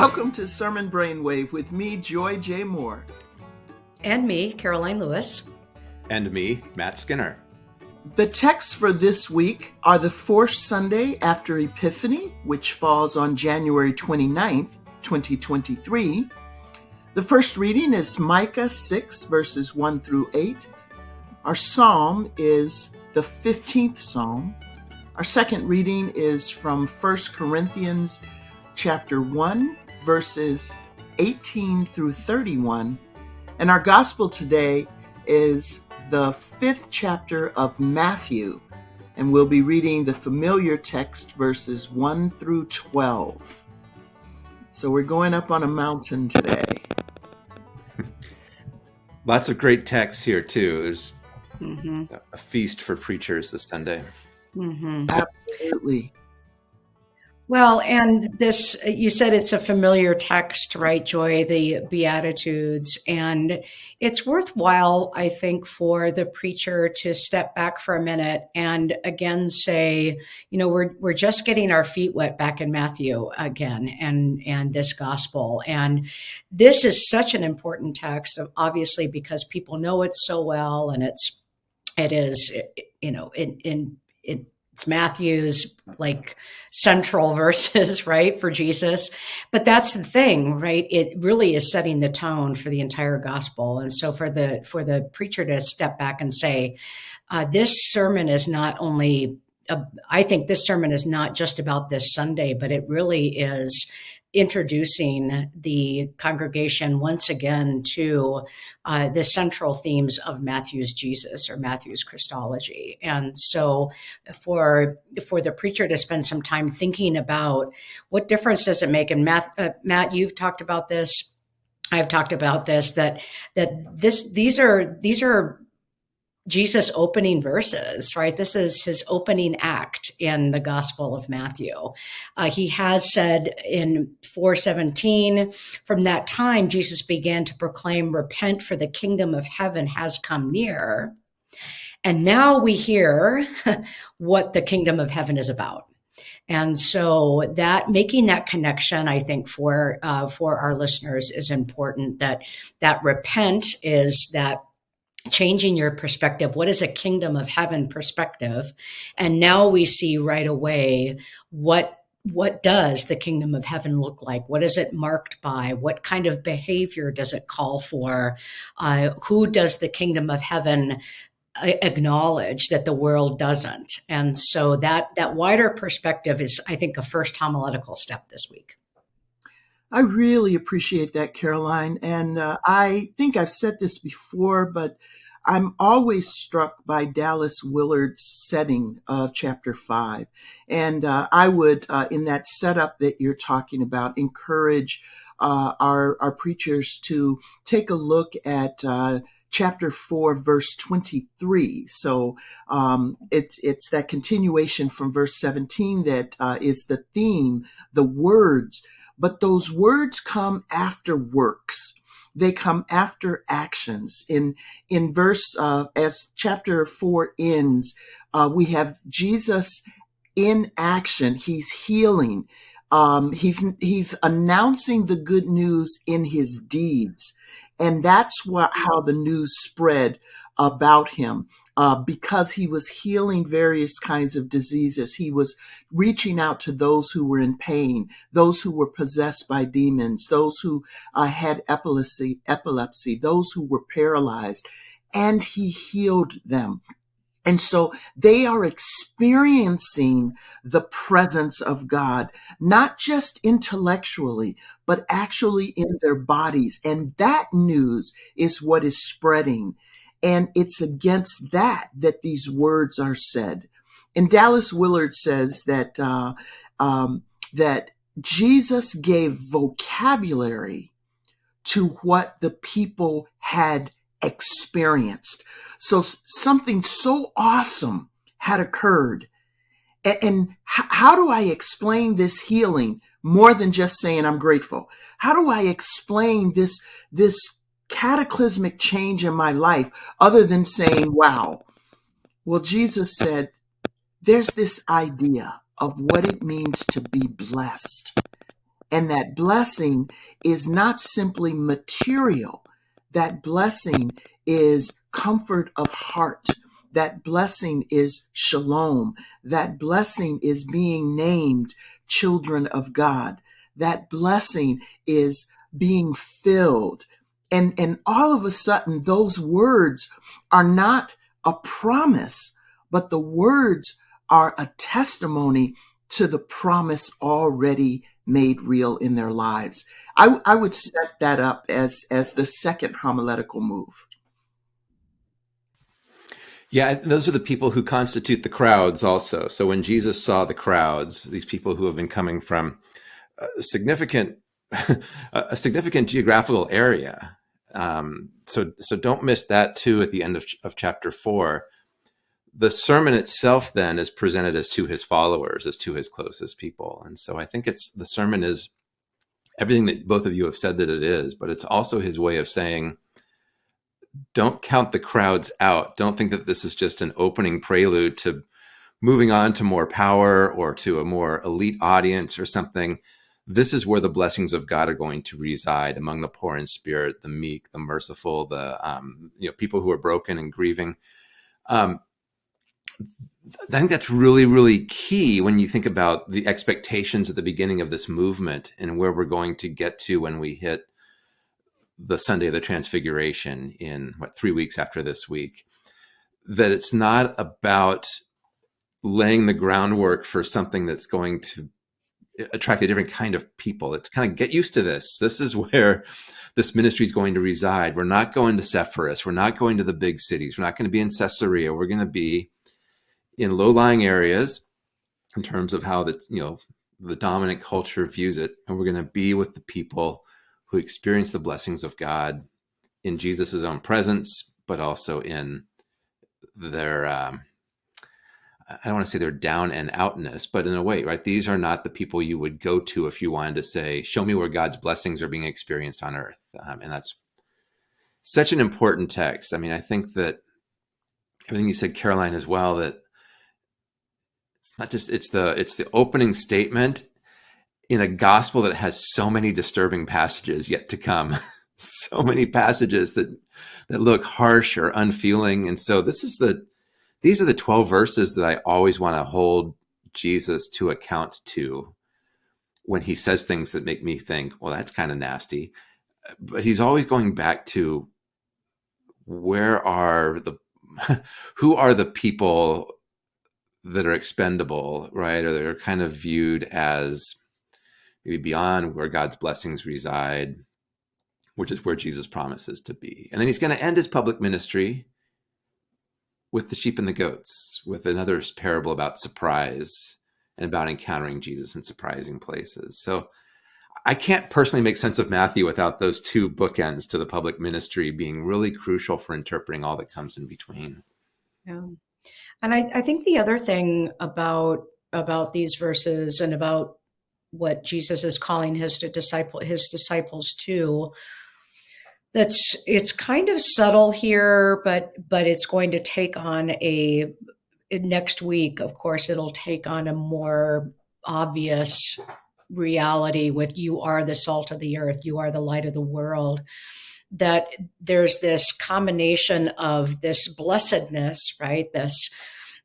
Welcome to Sermon Brainwave with me, Joy J. Moore. And me, Karoline Lewis. And me, Matt Skinner. The texts for this week are the fourth Sunday after Epiphany, which falls on January 29th, 2023. The first reading is Micah 6, verses 1 through 8. Our psalm is the 15th psalm. Our second reading is from 1 Corinthians chapter 1, verses 18 through 31. And our gospel today is the fifth chapter of Matthew, and we'll be reading the familiar text verses 1 through 12. So we're going up on a mountain today. Lots of great texts here, too. There's mm-hmm. a feast for preachers this Sunday. Mm-hmm. Absolutely. Well, and this, you said it's a familiar text, right, Joy? The Beatitudes. And it's worthwhile, I think, for the preacher to step back for a minute and again say, you know, we're, we're just getting our feet wet back in Matthew again and, and this gospel. And this is such an important text, obviously, because people know it so well and it's, it is, you know, in, in, it, it's Matthew's like central verses, right, for Jesus. But that's the thing, right? It really is setting the tone for the entire gospel. And so for the for the preacher to step back and say, uh, this sermon is not only uh, I think this sermon is not just about this Sunday, but it really is introducing the congregation once again to uh, the central themes of Matthew's Jesus or Matthew's Christology. And so for, for the preacher to spend some time thinking about what difference does it make? And Matt, uh, Matt you've talked about this. I've talked about this, that, that this, these are, these are Jesus' opening verses, right? This is his opening act in the Gospel of Matthew. Uh, he has said in 417, from that time, Jesus began to proclaim, Repent, for the kingdom of heaven has come near. And now we hear what the kingdom of heaven is about. And so that making that connection, I think for uh, for our listeners is important. That that repent is that changing your perspective. What is a kingdom of heaven perspective? And now we see right away what what does the kingdom of heaven look like? What is it marked by? What kind of behavior does it call for? Uh, who does the kingdom of heaven uh, acknowledge that the world doesn't? And so that that wider perspective is, I think, a first homiletical step this week. I really appreciate that, Karoline. And uh, I think I've said this before, but I'm always struck by Dallas Willard's setting of chapter five. And uh, I would, uh, in that setup that you're talking about, encourage uh, our, our preachers to take a look at uh, chapter 4 verse 23 so um, it's it's that continuation from verse 17 that uh, is the theme the words but those words come after works they come after actions. In in verse uh, as chapter four ends, uh, we have Jesus in action. He's healing. Um, he's he's announcing the good news in his deeds, and that's what how the news spread about him uh, because he was healing various kinds of diseases. He was reaching out to those who were in pain, those who were possessed by demons, those who uh, had epilepsy, epilepsy, those who were paralyzed, and he healed them. And so they are experiencing the presence of God, not just intellectually, but actually in their bodies. And that news is what is spreading. And it's against that that these words are said. And Dallas Willard says that uh, um, that Jesus gave vocabulary to what the people had experienced. So something so awesome had occurred. And, and how do I explain this healing more than just saying I'm grateful? How do I explain this, this cataclysmic change in my life other than saying, wow. Well, Jesus said, there's this idea of what it means to be blessed. And that blessing is not simply material. That blessing is comfort of heart. That blessing is shalom. That blessing is being named children of God. That blessing is being filled. And, and all of a sudden, those words are not a promise, but the words are a testimony to the promise already made real in their lives. I, I would set that up as, as the second homiletical move. Yeah, those are the people who constitute the crowds also. So when Jesus saw the crowds, these people who have been coming from a significant a significant geographical area. Um, so so don't miss that too at the end of, of chapter four. The sermon itself then is presented as to his followers, as to his closest people. And so I think it's the sermon is everything that both of you have said that it is, but it's also his way of saying, don't count the crowds out. Don't think that this is just an opening prelude to moving on to more power or to a more elite audience or something. This is where the blessings of God are going to reside among the poor in spirit, the meek, the merciful, the um, you know people who are broken and grieving. Um, I think that's really, really key when you think about the expectations at the beginning of this movement and where we're going to get to when we hit the Sunday of the Transfiguration in what three weeks after this week, that it's not about laying the groundwork for something that's going to attract a different kind of people. It's kind of get used to this. This is where this ministry is going to reside. We're not going to Sepphoris. We're not going to the big cities. We're not going to be in Caesarea. We're going to be in low-lying areas in terms of how the you know the dominant culture views it, and we're going to be with the people who experience the blessings of God in Jesus' own presence, but also in their, um, I don't want to say they're down and outness, but in a way, right? These are not the people you would go to if you wanted to say, show me where God's blessings are being experienced on earth. Um, and that's such an important text. I mean, I think that everything you said, Karoline, as well, that it's not just, it's the, it's the opening statement in a gospel that has so many disturbing passages yet to come, so many passages that that look harsh or unfeeling. And so this is the these are the 12 verses that I always want to hold Jesus to account to when he says things that make me think, well, that's kind of nasty. But he's always going back to where are the who are the people that are expendable, right? Or they're kind of viewed as maybe beyond where God's blessings reside, which is where Jesus promises to be. And then he's going to end his public ministry with the sheep and the goats, with another parable about surprise and about encountering Jesus in surprising places. So I can't personally make sense of Matthew without those two bookends to the public ministry being really crucial for interpreting all that comes in between. Yeah. And I, I think the other thing about about these verses and about what Jesus is calling his disciple his disciples to. That's it's kind of subtle here, but but it's going to take on a next week. Of course, it'll take on a more obvious reality with you are the salt of the earth, you are the light of the world. That there's this combination of this blessedness, right? This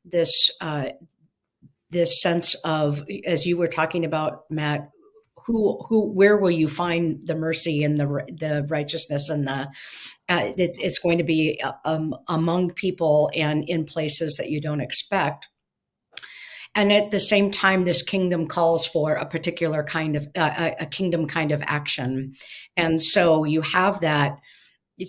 this uh, this sense of, as you were talking about, Matt, who who where will you find the mercy and the the righteousness and the uh, it, it's going to be um, among people and in places that you don't expect. And at the same time this kingdom calls for a particular kind of uh, a kingdom kind of action. And so you have that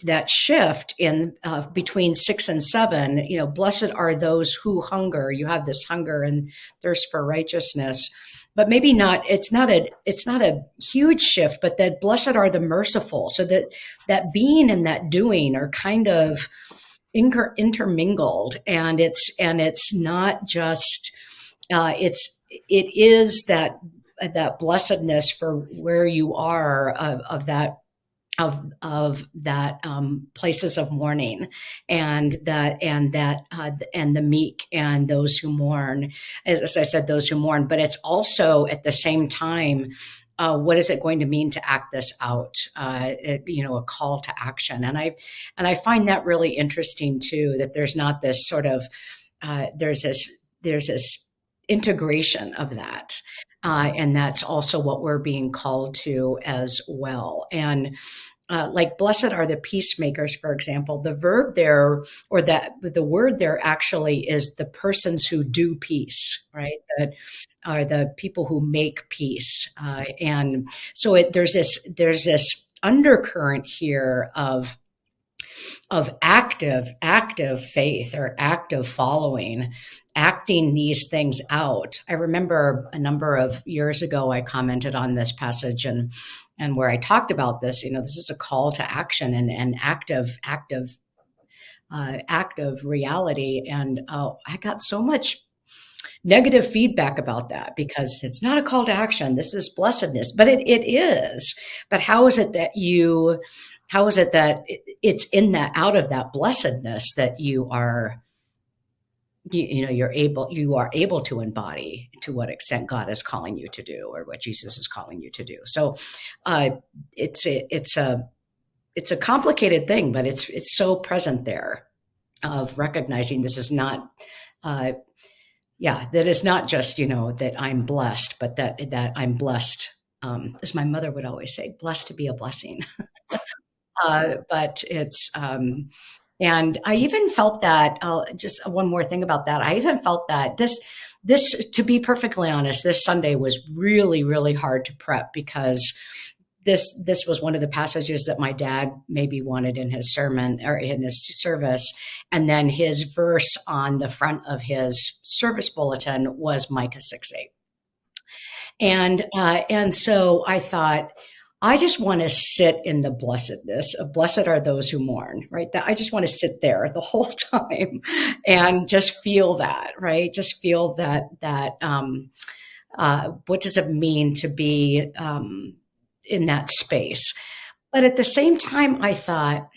that shift in uh, between six and seven, you know, blessed are those who hunger. You have this hunger and thirst for righteousness, but maybe not. It's not a. It's not a huge shift, but that blessed are the merciful. So that that being and that doing are kind of inter intermingled, and it's and it's not just. Uh, it's it is that that blessedness for where you are of, of that of of that um, places of mourning and that and that uh, and the meek and those who mourn as, I said those who mourn but it's also at the same time uh, what is it going to mean to act this out? Uh, it, you know, a call to action, and I and I find that really interesting too. That there's not this sort of uh, there's this there's this integration of that, uh, and that's also what we're being called to as well. And uh, like blessed are the peacemakers, for example, the verb there or that the word there actually is the persons who do peace, right? That are the people who make peace, uh, and so it, there's this there's this undercurrent here of of active active faith or active following acting these things out i remember a number of years ago i commented on this passage and and where I talked about this, you know, this is a call to action and, and active, active, uh, active reality. And uh, I got so much negative feedback about that because it's not a call to action. This is blessedness, but it, it is. But how is it that you, how is it that it's in that, out of that blessedness that you are you, you, know you're able you are able to embody to what extent god is calling you to do or what jesus is calling you to do? So uh, it's a, it's a it's a complicated thing but it's it's so present there of recognizing this is not uh, yeah that is not just you know that i'm blessed but that that i'm blessed um, as my mother would always say blessed to be a blessing uh, but it's um, and I even felt that, uh, just one more thing about that. I even felt that this, this, to be perfectly honest, this Sunday was really, really hard to prep because this this was one of the passages that my dad maybe wanted in his sermon or in his service and then his verse on the front of his service bulletin was micah 6 8 and uh, and so i thought I just want to sit in the blessedness blessed are those who mourn, right? That I just want to sit there the whole time and just feel that, right? Just feel that, that, um, uh, what does it mean to be um, in that space? But at the same time, I thought,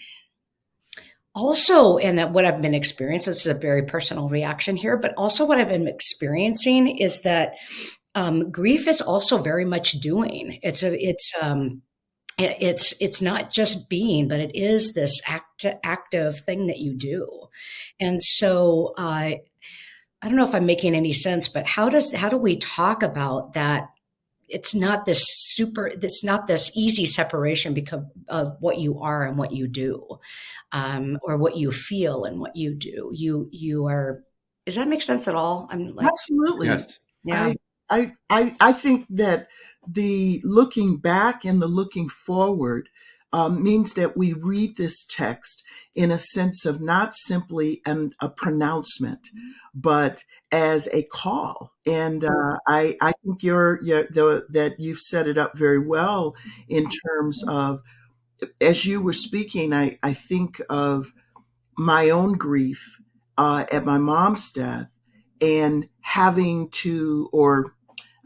also, and that what I've been experiencing, this is a very personal reaction here, but also what I've been experiencing is that um, grief is also very much doing. It's a it's um, it's it's not just being, but it is this act, active thing that you do. And so uh, I don't know if I'm making any sense, but how does how do we talk about that? It's not this super. It's not this easy separation because of what you are and what you do, um, or what you feel and what you do. You you are. Does that make sense at all? I'm like absolutely. Yes. Yeah. I, I, I, I think that the looking back and the looking forward um, means that we read this text in a sense of not simply an, a pronouncement, but as a call. And uh, I, I think you're, you're the, that you've set it up very well in terms of, as you were speaking, I, I think of my own grief uh, at my mom's death and having to, or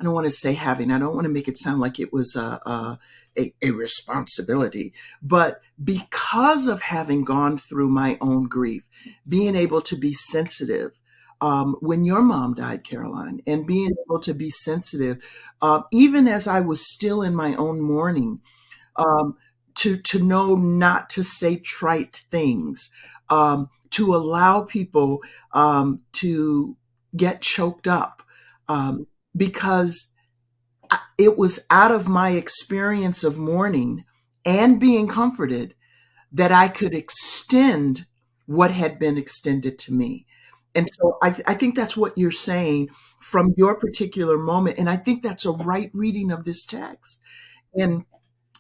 I don't want to say having, I don't want to make it sound like it was a, a, a, responsibility, but because of having gone through my own grief, being able to be sensitive um, when your mom died, Karoline, and being able to be sensitive, uh, even as I was still in my own mourning, um, to to know not to say trite things, um, to allow people um, to get choked up, um, because it was out of my experience of mourning and being comforted that I could extend what had been extended to me. And so I, I, think that's what you're saying from your particular moment. And I think that's a right reading of this text. And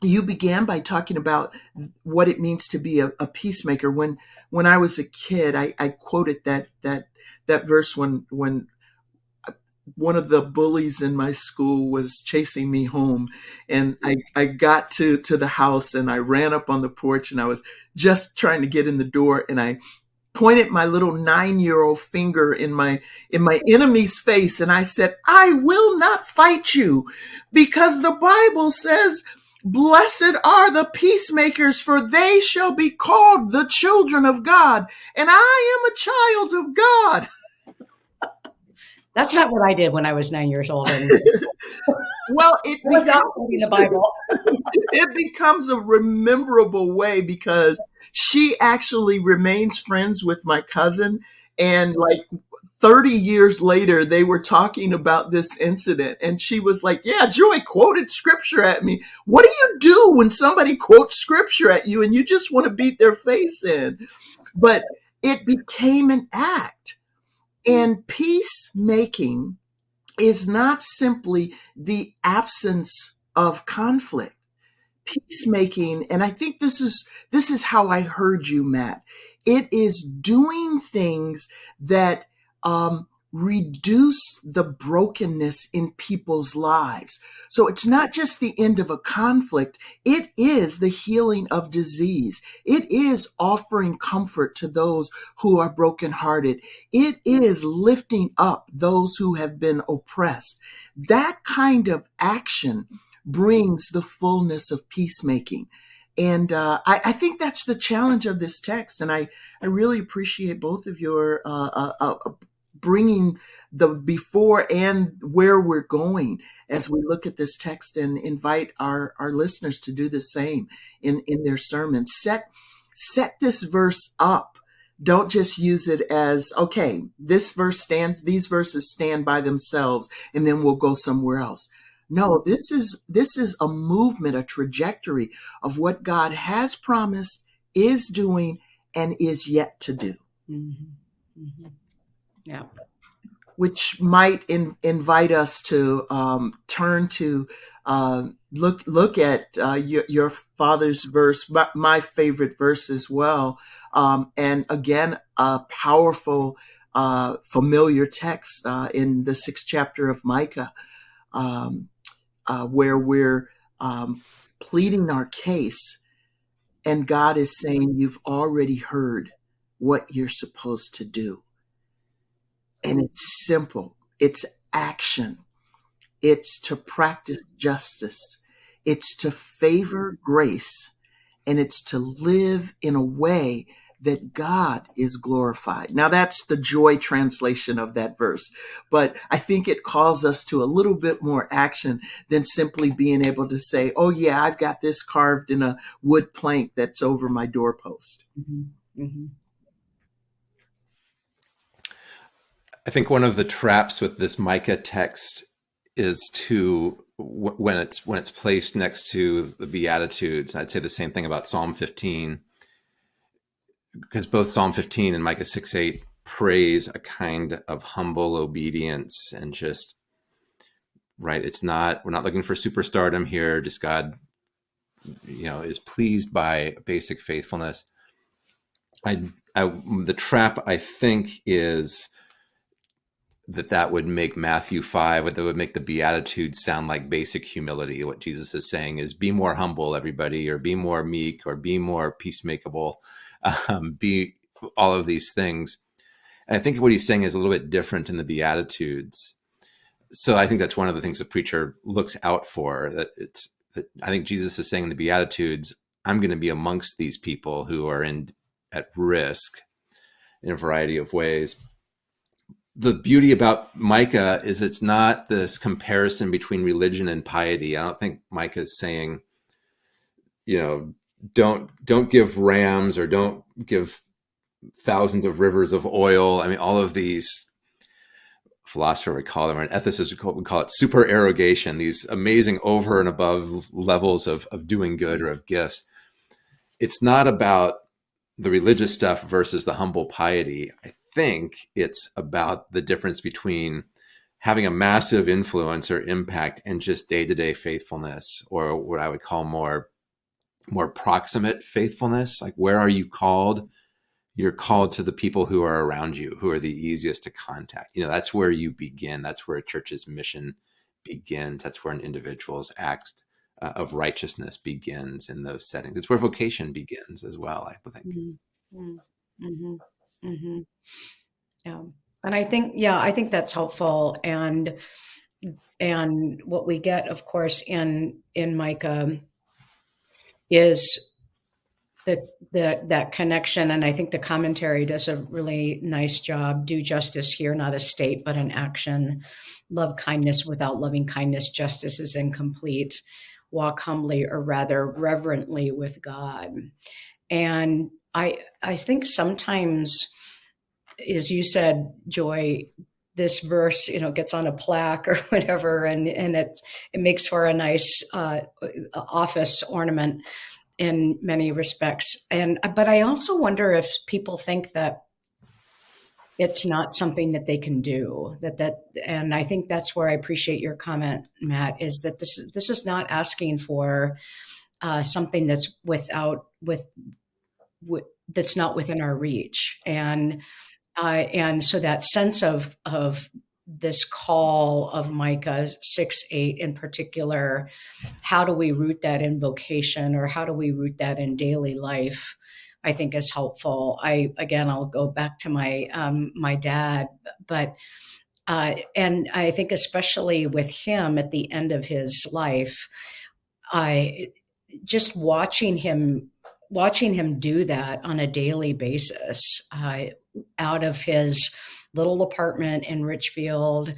you began by talking about what it means to be a, a peacemaker. When when I was a kid, I, I quoted that that that verse when when one of the bullies in my school was chasing me home and I, I got to, to the house and I ran up on the porch and I was just trying to get in the door and I pointed my little nine year old finger in my in my enemy's face and I said, I will not fight you because the Bible says Blessed are the peacemakers, for they shall be called the children of God. And I am a child of God. That's not what I did when I was nine years old. well, it reading the Bible. it becomes a rememberable way because she actually remains friends with my cousin, and like 30 years later, they were talking about this incident, and she was like, Yeah, Joy quoted scripture at me. What do you do when somebody quotes scripture at you and you just want to beat their face in? But it became an act. And peacemaking is not simply the absence of conflict. Peacemaking, and I think this is this is how I heard you, Matt. It is doing things that um, reduce the brokenness in people's lives. So it's not just the end of a conflict, it is the healing of disease. It is offering comfort to those who are brokenhearted. It is lifting up those who have been oppressed. That kind of action brings the fullness of peacemaking. And uh, I, I, think that's the challenge of this text. And I, I really appreciate both of your uh, uh, uh bringing the before and where we're going as we look at this text and invite our, our listeners to do the same in, in their sermons. Set, set this verse up. Don't just use it as, okay, this verse stands, these verses stand by themselves, and then we'll go somewhere else. No, this is this is a movement, a trajectory of what God has promised, is doing, and is yet to do. Mm-hmm. Mm-hmm. Yeah. Which might in, invite us to um, turn to uh, look look at uh, your, your, father's verse, my, my, favorite verse as well, um, and again a powerful, uh, familiar text uh, in the sixth chapter of Micah, um, uh, where we're um, pleading our case, and God is saying, "You've already heard what you're supposed to do." And it's simple. It's action. It's to practice justice. It's to favor grace. And it's to live in a way that God is glorified. Now that's the joy translation of that verse, but I think it calls us to a little bit more action than simply being able to say, oh yeah, I've got this carved in a wood plank that's over my doorpost. Mm-hmm. Mm-hmm. I think one of the traps with this Micah text is to when it's when it's placed next to the Beatitudes. I'd say the same thing about Psalm 15, because both Psalm 15 and Micah 6 8 praise a kind of humble obedience and just right. It's not we're not looking for superstardom here. Just God, you know, is pleased by basic faithfulness. I, I the trap I think is that that would make Matthew 5, that would make the Beatitudes sound like basic humility. What Jesus is saying is be more humble, everybody, or be more meek, or be more peacemakeable, um, be all of these things. And I think what he's saying is a little bit different in the Beatitudes. So I think that's one of the things the preacher looks out for. That it's that I think Jesus is saying in the Beatitudes, I'm going to be amongst these people who are in at risk in a variety of ways the beauty about Micah is it's not this comparison between religion and piety. I don't think Micah is saying, you know, don't don't give rams or don't give thousands of rivers of oil. I mean, all of these philosopher would call them, or an ethicist would call it supererogation, these amazing over and above levels of, of doing good or of gifts. It's not about the religious stuff versus the humble piety. I think it's about the difference between having a massive influence or impact and just day-to-day faithfulness or what I would call more more proximate faithfulness. Like where are you called? You're called to the people who are around you who are the easiest to contact. You know that's where you begin. That's where a church's mission begins. That's where an individual's act uh, of righteousness begins in those settings. It's where vocation begins as well i think. Mm-hmm. Mm-hmm. Mm-hmm. Yeah. And I think, yeah, I think that's helpful. And, and what we get, of course, in, in Micah is the, the that connection and i think the commentary does a really nice job do justice here not a state but an action love kindness without loving kindness justice is incomplete walk humbly or rather reverently with god and i i think sometimes as you said joy this verse you know gets on a plaque or whatever and and it it makes for a nice uh, office ornament in many respects. And but I also wonder if people think that it's not something that they can do that that and i think that's where i appreciate your comment matt is that this this is not asking for uh, something that's without with, with that's not within our reach and uh, and so that sense of of this call of Micah 6 8 in particular, how do we root that in vocation or how do we root that in daily life? I think is helpful. I again, I'll go back to my um, my dad, but uh, and I think especially with him at the end of his life, I just watching him watching him do that on a daily basis uh, out of his little apartment in Richfield.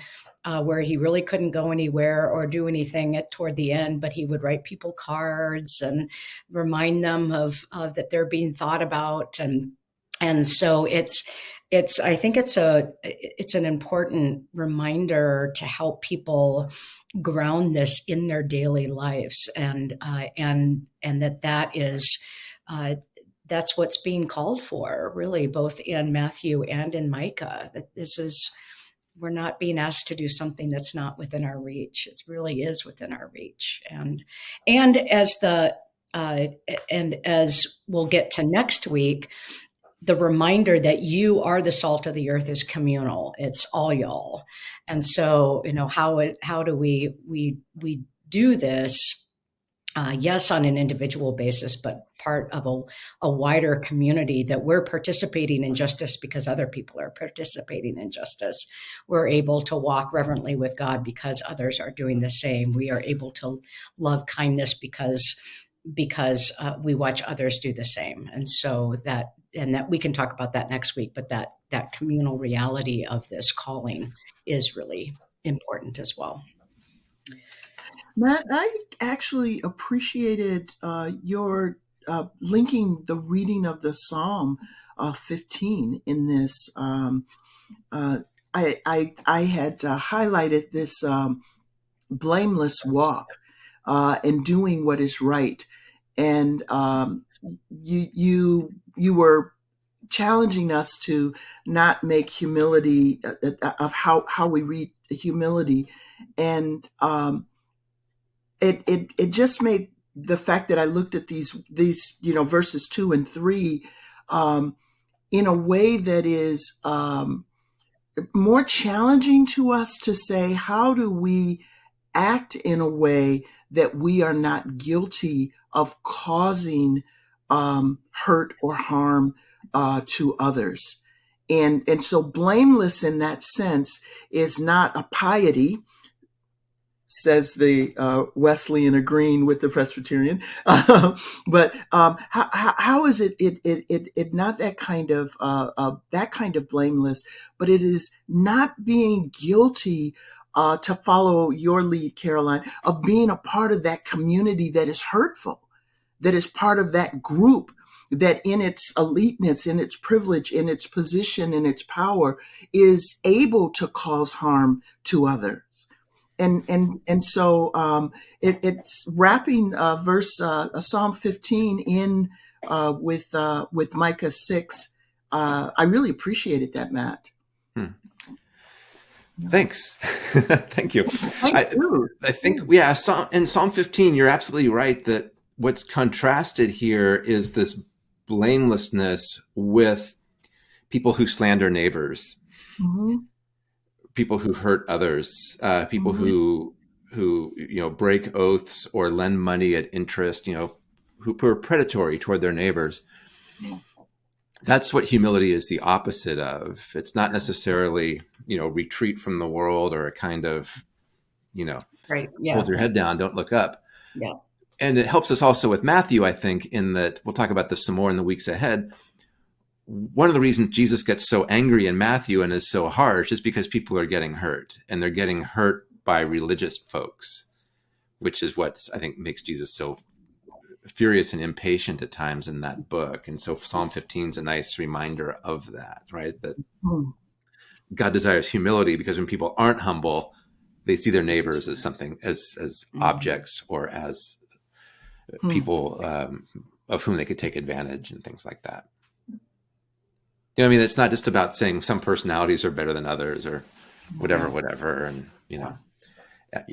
Uh, where he really couldn't go anywhere or do anything at toward the end, but he would write people cards and remind them of, of that they're being thought about, and and so it's it's I think it's a it's an important reminder to help people ground this in their daily lives, and uh, and and that that is. Uh, that's what's being called for, really, both in Matthew and in Micah. That this is, we're not being asked to do something that's not within our reach. It really is within our reach. And and as the uh, and as we'll get to next week, the reminder that you are the salt of the earth is communal. It's all y'all. And so, you know, how it how do we we we do this uh, yes, on an individual basis, but part of a, a wider community that we're participating in justice because other people are participating in justice. We're able to walk reverently with God because others are doing the same. We are able to love kindness because because uh, we watch others do the same, and so that and that we can talk about that next week. But that that communal reality of this calling is really important as well. Matt, I actually appreciated uh, your uh, linking the reading of the Psalm uh, 15 in this. Um, uh, I, I, I had uh, highlighted this um, blameless walk uh, and doing what is right, and um, you you you were challenging us to not make humility of how how we read humility, and um, it it it just made the fact that I looked at these these you know verses two and three um, in a way that is um, more challenging to us to say how do we act in a way that we are not guilty of causing um, hurt or harm uh, to others? And and so blameless in that sense is not a piety says the uh, Wesleyan agreeing with the Presbyterian. Uh, but um, how, how is it, it, it, it, it not that kind of, uh, uh, that kind of blameless, but it is not being guilty uh, to follow your lead, Karoline, of being a part of that community that is hurtful, that is part of that group that in its eliteness, in its privilege, in its position, in its power, is able to cause harm to others and and and so um, it, it's wrapping uh, verse uh, Psalm 15 in uh, with uh, with Micah 6. Uh, I really appreciated that, Matt. Hmm. Thanks, thank you. Thank I, you. I think yeah, in Psalm 15, you're absolutely right that what's contrasted here is this blamelessness with people who slander neighbors. Mm-hmm people who hurt others, uh, people mm-hmm. who who you know break oaths or lend money at interest, you know, who, who are predatory toward their neighbors. That's what humility is the opposite of. It's not necessarily you know retreat from the world or a kind of you know right yeah. hold your head down, don't look up. Yeah. and it helps us also with Matthew, I think, in that we'll talk about this some more in the weeks ahead. One of the reasons Jesus gets so angry in Matthew and is so harsh is because people are getting hurt, and they're getting hurt by religious folks, which is what I think makes Jesus so furious and impatient at times in that book. And so Psalm 15 is a nice reminder of that, right? That mm. God desires humility because when people aren't humble, they see their neighbors as something as as mm. objects or as mm. people um, of whom they could take advantage and things like that. You know, I mean, it's not just about saying some personalities are better than others or whatever, whatever, and you know,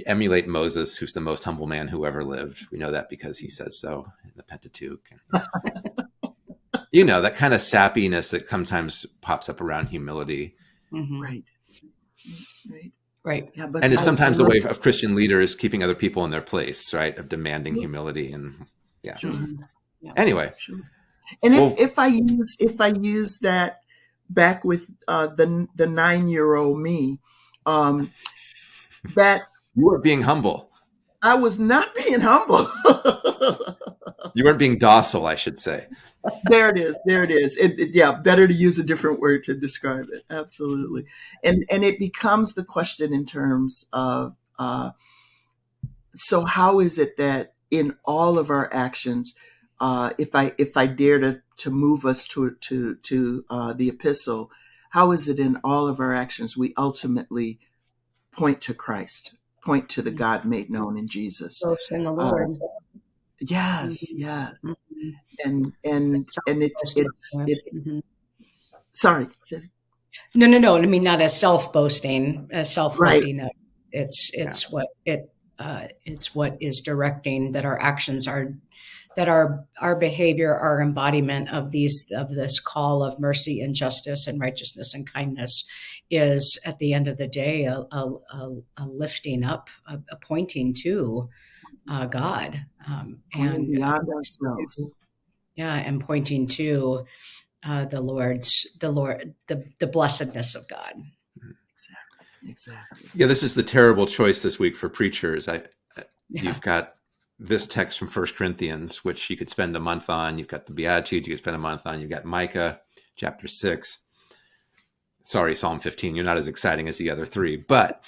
emulate Moses, who's the most humble man who ever lived. We know that because he says so in the Pentateuch. you know, that kind of sappiness that sometimes pops up around humility. Mm-hmm. Right. Right. Right. Yeah, but and it's sometimes the way of Christian leaders keeping other people in their place, right? Of demanding yeah. humility and yeah. Sure. yeah. Anyway. Sure. And well, if, if I use if I use that back with uh, the the nine year old me, um, that you were being humble. I was not being humble. you weren't being docile, I should say. there it is. There it is. It, it, yeah, better to use a different word to describe it. Absolutely. And and it becomes the question in terms of uh, so how is it that in all of our actions, uh, if I if I dare to to move us to to to uh, the epistle, how is it in all of our actions we ultimately point to Christ? point to the mm-hmm. God made known in Jesus. in the Lord. Um, yes, mm-hmm. yes, mm-hmm. and and and it's it's it's. Mm-hmm. Sorry. No, no, no. I mean, not as self boasting, as self lifting right. It's it's yeah. what it uh, it's what is directing that our actions are that our our behavior, our embodiment of these of this call of mercy and justice and righteousness and kindness is at the end of the day a, a, a lifting up, a, a, pointing to uh, God, um, and beyond ourselves. Yeah, and pointing to uh, the Lord's the Lord the the blessedness of God. Exactly. Exactly. Yeah, this is the terrible choice this week for preachers. I yeah. you've got this text from First Corinthians, which you could spend a month on. You've got the Beatitudes you could spend a month on. You've got Micah chapter six. Sorry, Psalm 15. You're not as exciting as the other three, but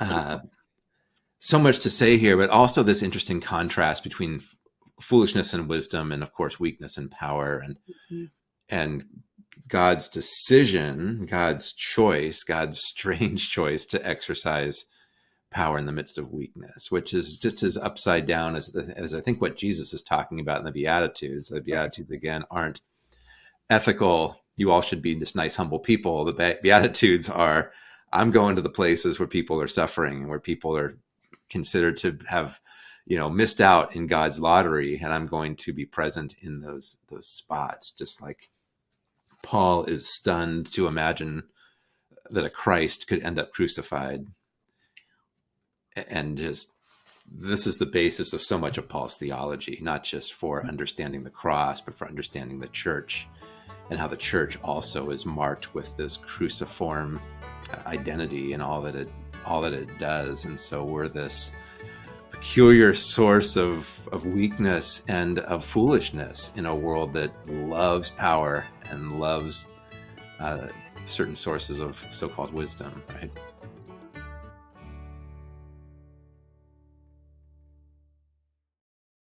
uh, so much to say here, but also this interesting contrast between foolishness and wisdom, and of course, weakness and power, and mm-hmm. and God's decision, God's choice, God's strange choice to exercise power in the midst of weakness, which is just as upside down as, as I think what Jesus is talking about in the Beatitudes. The Beatitudes, again, aren't ethical. You all should be just nice, humble people. The Beatitudes are I'm going to the places where people are suffering and where people are considered to have you know missed out in God's lottery and I'm going to be present in those those spots just like Paul is stunned to imagine that a Christ could end up crucified and just this is the basis of so much of Paul's theology, not just for understanding the cross, but for understanding the church and how the church also is marked with this cruciform identity and all that it all that it does. And so we're this peculiar source of, of weakness and of foolishness in a world that loves power and loves uh, certain sources of so-called wisdom, right?